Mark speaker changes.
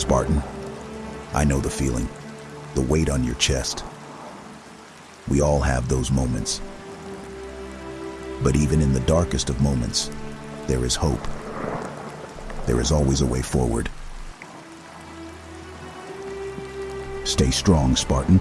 Speaker 1: Spartan, I know the feeling, the weight on your chest. We all have those moments. But even in the darkest of moments, there is hope. There is always a way forward. Stay strong, Spartan.